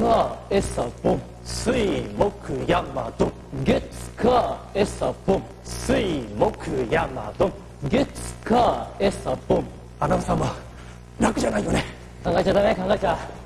火餌ボン。水木山ドン月火餌ボン。水木山ドン月火餌ボン。アナウンサーも楽じゃないよね。考えちゃダメ考えちゃ。